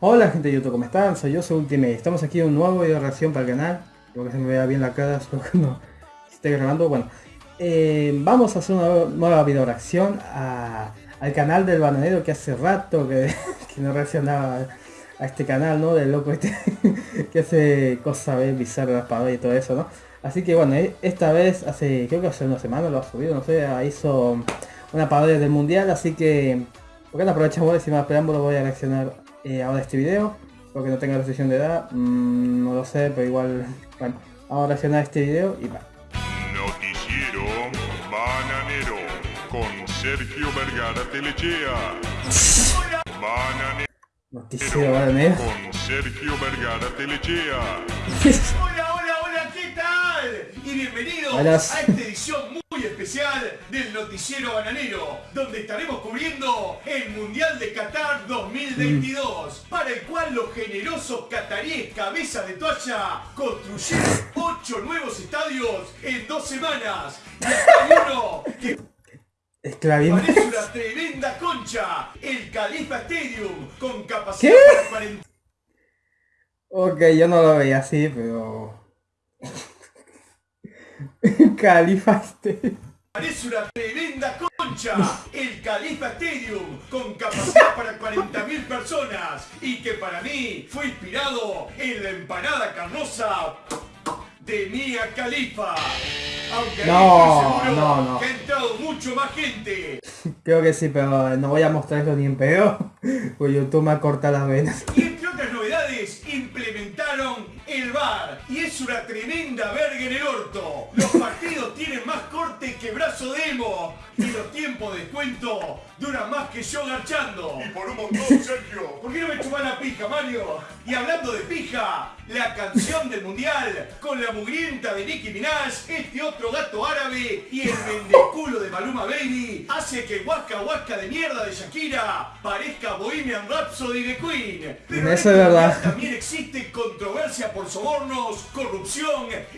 Hola gente de YouTube, ¿cómo están? Soy yo, soy Ultimate. Estamos aquí en un nuevo video de reacción para el canal. Creo que se me vea bien la cara, que no esté grabando. Bueno, eh, vamos a hacer una nueva video reacción al canal del bananero que hace rato que, no reaccionaba a este canal, ¿no? Del loco este que hace cosas bizarras, para y todo eso, ¿no? Así que bueno, e, esta vez hace, creo que hace una semana lo ha subido, no sé, hizo una parodia del mundial, así que ¿por qué aprovechamos y sin más preámbulo voy a reaccionar eh, ahora este video? Porque no tengo restricción de edad, mm, no lo sé, pero igual, bueno, vamos a reaccionar a este video y va. Noticiero Bananero con Sergio Vergara Telechea. Bananero. Noticiero Bananero. Con Sergio Vergara Telechea. hola, hola, hola, ¿qué tal? Y bienvenidos a esta edición muy especial del Noticiero Bananero, donde estaremos cubriendo el Mundial de Qatar 2022, mm. para el cual los generosos cataríes cabeza de toalla construyeron ocho nuevos estadios en dos semanas. Y hasta uno que Parece una tremenda concha, el Califa Stadium, con capacidad para 40... Ok, yo no lo veía así, pero... Califa Stadium. Parece una tremenda concha, el Califa Stadium, con capacidad para 40.000 personas y que para mí fue inspirado en la empanada carnosa de Mia Califa. Aunque no, ahí no, no. que ha entrado mucho más gente. Creo que sí, pero no voy a mostrarlo ni en peor, pues YouTube me corta las venas. Y una tremenda verga en el orto. Los partidos tienen más corte que brazo de emo. Y los tiempos de descuento duran más que yo garchando. Y por un montón, Sergio. ¿Por qué no me chupan la pija, Mario? Y hablando de pija, la canción del mundial con la mugrienta de Nicki Minaj, este otro gato árabe y el vendeculo de Maluma Baby hace que Waka Waka de mierda de Shakira parezca Bohemian Rhapsody de Queen. Pero Eso es verdad. también existe controversia por sobornos, corrupción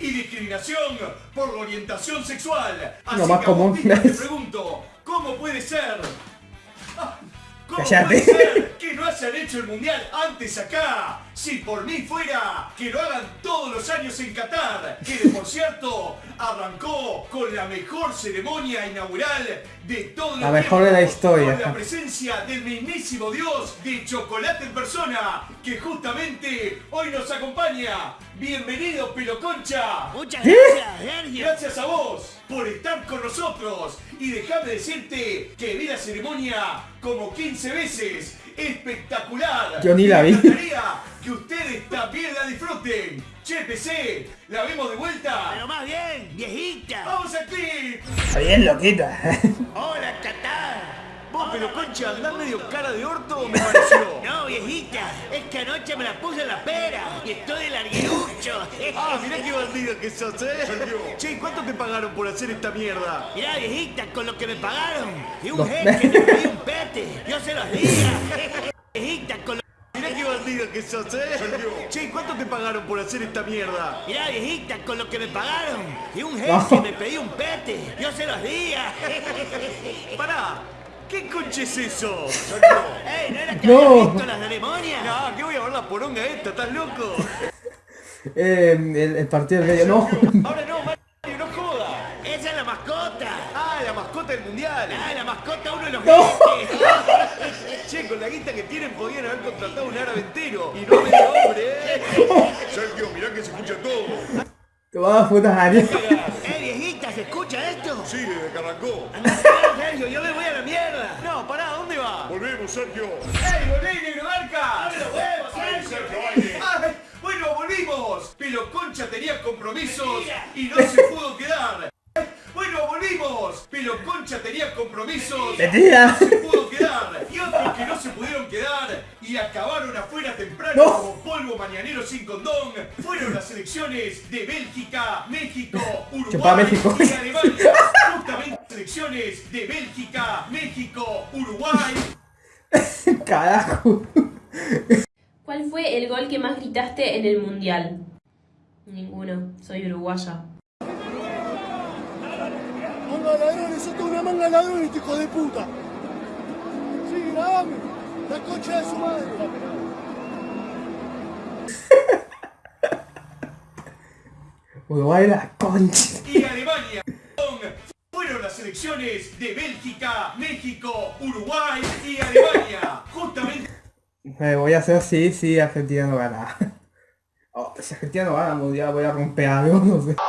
y discriminación por la orientación sexual. Así Lo más común. te pregunto, ¿cómo puede ser? ¿Cómo puede ser que no hayan hecho el mundial antes acá? Si por mí fuera, que lo hagan todos los años en Qatar, que por cierto arrancó con la mejor ceremonia inaugural de todo La mejor de la historia. Con la presencia del mismísimo Dios de chocolate en persona, que justamente hoy nos acompaña. Bienvenido, Concha. Muchas gracias, Sergio. Gracias a vos por estar con nosotros. Y déjame decirte que vi la ceremonia como 15 veces. Espectacular. Yo ni la vi. que ustedes también la disfruten. Che, PC, ¿la vemos de vuelta? Pero más bien, viejita. ¡Vamos aquí! Está bien, loquita. Hola, Qatar. Vos, pero concha, andás medio cara de orto, me pareció. No, viejita, es que anoche me la puse en la pera y estoy de larguerucho. Ah, mirá qué bandido que sos, ¿eh? Che, ¿cuánto te pagaron por hacer esta mierda? Mirá, viejita, con lo que me pagaron. Y un jeque me pidió un pete. Yo se los diga. Viejita, con lo Mirá qué bandido que sos, ¿eh? Che, ¿cuánto te pagaron por hacer esta mierda? Mirá, viejita, con lo que me pagaron. Y un jeque me pidió un pete. Yo se los diga. Pará. ¿Qué coche es eso? ¡Ey, no era que no. había visto las ceremonias! No, ¿qué voy a ver la poronga esta? ¿Estás loco? Eh, el, el, partido del medio, no. Ahora no, Mario, no joda. Esa es la mascota. Ah, la mascota del mundial. Ah, la mascota uno de los no. che, con la guita que tienen podían haber contratado un árabe entero. Y no medio hombre, eh. Sergio, mirá que se escucha todo. Te vas a putas áreas. ¡Eh, viejita! ¿Se escucha esto? Sí, desde que arrancó. Sergio, yo me voy a la mierda. No, pará, ¿dónde va? Volvemos, Sergio. Pero Concha tenía compromisos y no se pudo quedar. Bueno, volvimos. Pero Concha tenía compromisos y no se pudo quedar. Y otros que no se pudieron quedar y acabaron afuera temprano como polvo mañanero sin condón. Fueron las elecciones de Bélgica, México, Uruguay y Alemania. Justamente selecciones de Bélgica, México, Uruguay. Carajo. ¿Cuál fue el gol que más gritaste en el mundial? Ninguno, soy uruguaya. Manga ladrones, sos una manga ladrones, hijo de puta. Sí, grabame, la cocha de su madre. Uruguay la concha. Y Alemania. Fueron las elecciones de Bélgica, México, Uruguay y Alemania. Justamente. Me voy a hacer sí, sí, Argentina no gana. Oh, si Argentina no gana mundial voy a romper algo, no sé. ¡No!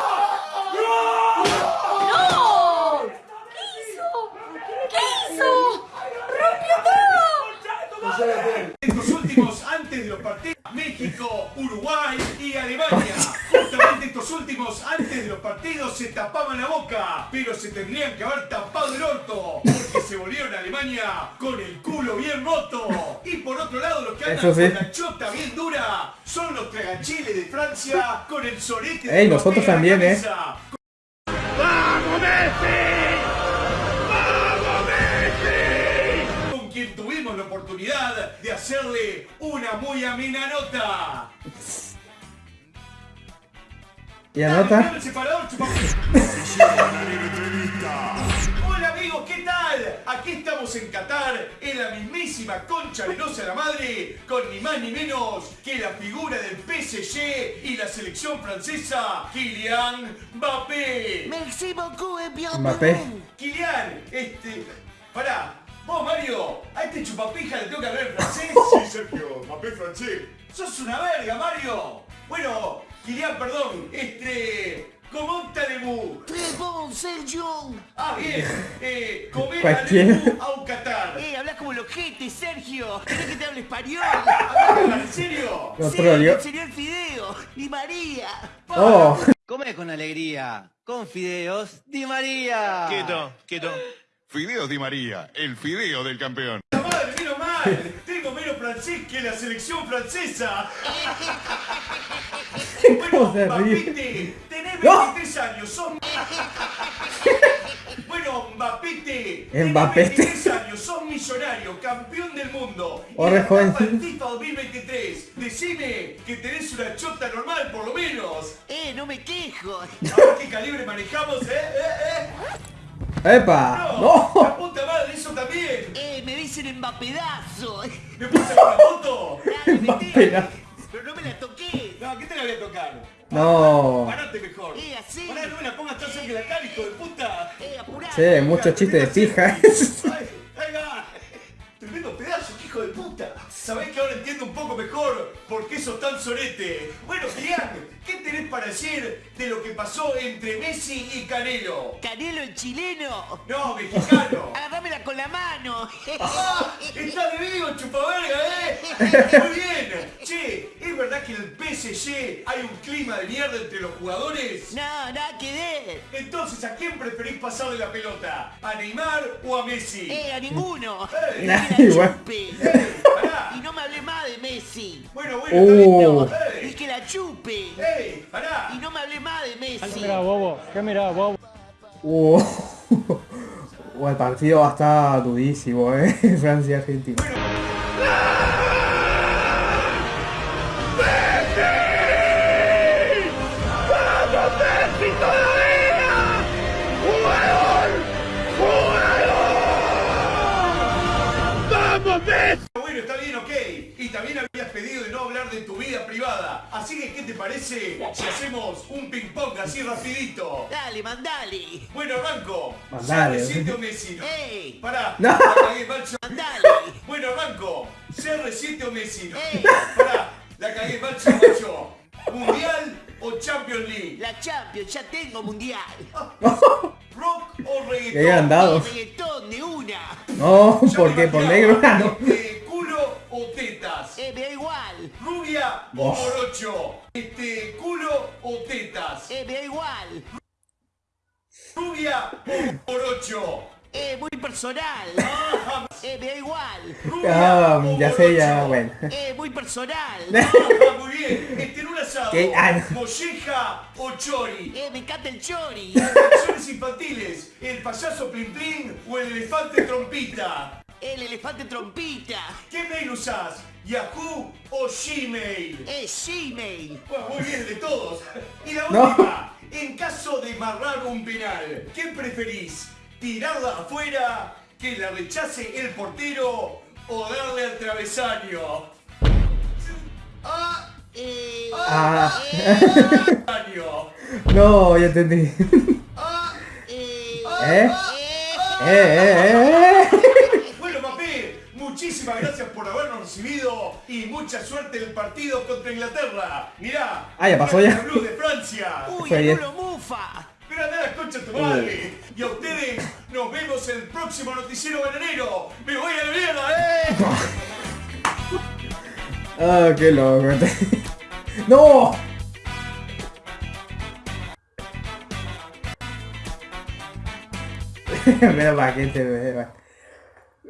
¿Qué hizo? ¿Qué hizo? ¡Rompió todo! estos últimos, antes de los partidos, México, Uruguay y Alemania. Últimos, antes de los partidos, se tapaban la boca, pero se tendrían que haber tapado el orto, porque se volvieron a Alemania con el culo bien roto. Y por otro lado, los que andan sí. con la chota bien dura son los tragachiles de Francia con el sorete de Ey, nosotros en la también, eh. cabeza. con quien tuvimos la oportunidad de hacerle una muy amena nota. ¿Y anota? Hola amigos, ¿qué tal? Aquí estamos en Qatar, en la mismísima concha velosa de la madre, con ni más ni menos que la figura del PSG y la selección francesa, Kylian Mbappé. Merci beaucoup. Mbappé. Kylian, este... Pará, vos Mario, a este chupapija le tengo que hablar en francés. Sí, Sergio, Mbappé francés. ¡Sos una verga, Mario! Bueno, Kylian, perdón, este... ¿Cómo allez-vous? Très bon, Sergio. Ah, bien, eh, comer allez-vous a un Qatar. Eh, hablas como los jetes, Sergio. ¿Querés que te hable español? ¿Hablas ¿En serio? Lo Sí, trolleó. el señor Fideo y María. Oh, Come con alegría, con fideos Di María. Quieto, quieto. Fideo Di María, el fideo del campeón. ¡La madre, menos mal! Tengo menos francés que la selección francesa. ¿Cómo se ríe? Tenés ¡No! 23 años, sos... Bueno, Mbappete, tenés 23 años, sos millonario, campeón del mundo. La joven. FIFA 2023, decime que tenés una chota normal, por lo menos. Eh, no me quejo. A ver qué calibre manejamos, ¿eh? ¿Eh? ¿Eh? ¡Epa! ¡No! ¡La ¡No! puta madre, eso también! Eh, me dicen Mbapedazo. ¿Me sacar una foto? Dale, metele. Mbapedazo. Pero no me la toqué. No, ¿qué te la voy a tocar? No. Parate mejor. Eh, así. Pará, no me la pongas tan cerca de la cara, hijo de puta. Eh, apurate. Che, mucho chiste de fija. Ay, va. Tremendo pedazo, hijo de puta. Sabés que ahora entiendo un poco mejor por qué sos tan sorete. Bueno, Kylian, ¿qué tenés para decir de lo que pasó entre Messi y Canelo? Canelo el chileno. No, mexicano. Agarrámela con la mano. ¡Ah! ¡Está de vivo, chupaverga, eh! Muy bien. Che, ¿es verdad que en el PSG hay un clima de mierda entre los jugadores? No, nada que ver. Entonces, ¿a quién preferís pasarle la pelota? ¿A Neymar o a Messi? Eh, a ninguno. Eh, igual. Y no me hables más de Messi. Bueno, bueno, está bien. Uh. Que la chupe. ¡Ey! ¡Pará! Y no me hables más de Messi. Uh. Uh, el partido va a estar durísimo, eh. Francia-Argentina. Bueno, de tu vida privada. Así que, ¿qué te parece si hacemos un ping-pong así rapidito? Dale, mandale. Bueno, arranco. Mandale. CR7 o Messi. Ey. Pará. No. la cagué, macho. Mandale. Bueno, arranco. CR7 o Messi. Ey. Pará. La cagué, macho, macho. ¿Mundial o Champions League? La Champions, ya tengo mundial. ¿Rock o reggaetón? Dado. El reggaetón de una. No, ¿por qué? ¿Por negro? No. ¿Rubia o Vos. morocho? Este, ¿culo o tetas? Eh, me da igual. ¿Rubia o morocho? Eh, muy personal. Eh, me da igual. ¿Rubia Ah, o ya sé, ya, bueno. Eh, muy personal. Ah, muy bien. Este, en un asado. ¿Qué? Ah, no. ¿Molleja o chori? Eh, me encanta el chori. Canciones infantiles. ¿El payaso Plin Plin o el elefante trompita? El elefante trompita. ¿Qué mail usás? ¿Yahoo o Gmail? Eh, Gmail. Bueno, muy bien de todos. Y la No. última, en caso de marrar un penal, ¿qué preferís? ¿Tirarla afuera, que la rechace el portero o darle al travesaño? Ah, Eh, Ah. travesaño. No, ya entendí. ¿Eh? ¿Eh, eh, eh? Muchísimas gracias por habernos recibido y mucha suerte en el partido contra Inglaterra. Mirá, Ah, ya pasó ya. Blue de Francia. ¡Uy, el. Lulo Mufa! Pero anda la concha tu madre. Y a ustedes nos vemos en el próximo noticiero bananero. ¡Me voy a la mierda, eh! Ah, qué loco. ¡No! Mira para que te vea.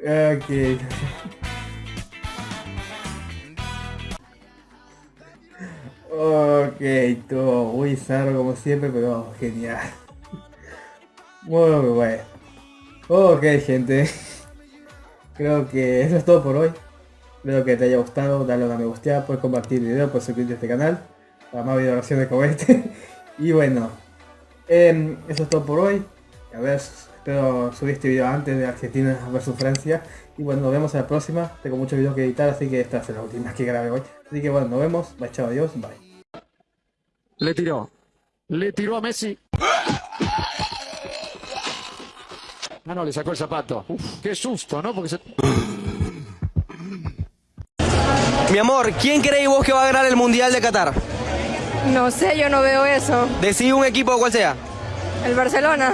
Ok. Ok, todo muy zarro como siempre, pero genial. Muy bueno. Ok, gente. Creo que eso es todo por hoy. Espero que te haya gustado, dale una me gusta, puedes compartir el video, puedes suscribirte a este canal para más videograbaciones como este. y bueno, em, eso es todo por hoy. A ver, espero subir este video antes de Argentina versus Francia. Y bueno, nos vemos en la próxima. Tengo muchos videos que editar, así que esta es la última que grabé hoy. Así que bueno, nos vemos. Bye, chao, adiós, bye. Le tiró. Le tiró a Messi. Ah, no, le sacó el zapato. Uf, qué susto, ¿no? Porque se... Mi amor, ¿quién creéis vos que va a ganar el Mundial de Qatar? No sé, yo no veo eso. Decí un equipo cual sea. El Barcelona.